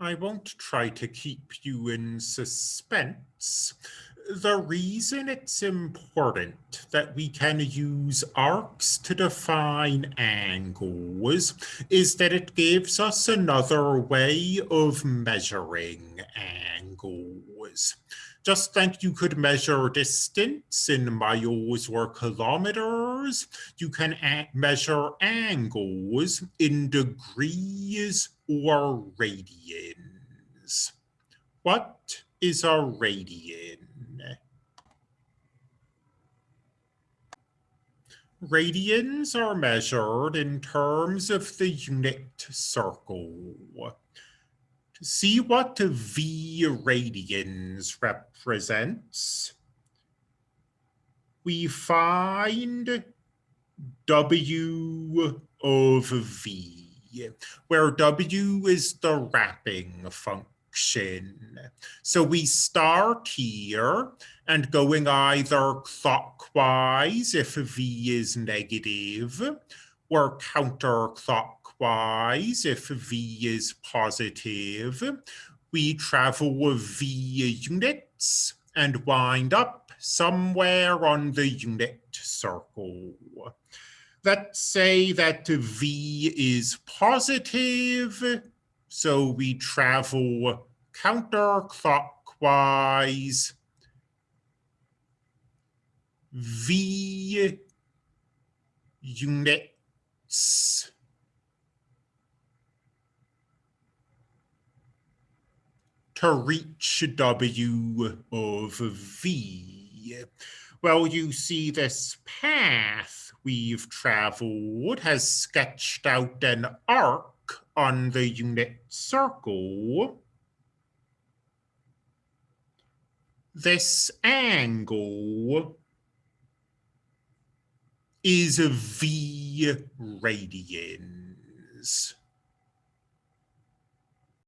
I won't try to keep you in suspense. The reason it's important that we can use arcs to define angles is that it gives us another way of measuring angles. Just like you could measure distance in miles or kilometers, you can measure angles in degrees or radians. What is a radian? Radians are measured in terms of the unit circle. To see what the V radians represents, we find W of V where W is the wrapping function. So we start here and going either clockwise if V is negative or counterclockwise if V is positive. We travel V units and wind up somewhere on the unit circle let's say that V is positive, so we travel counterclockwise. V units to reach W of V. Well, you see this path we've traveled has sketched out an arc on the unit circle. This angle is V radians.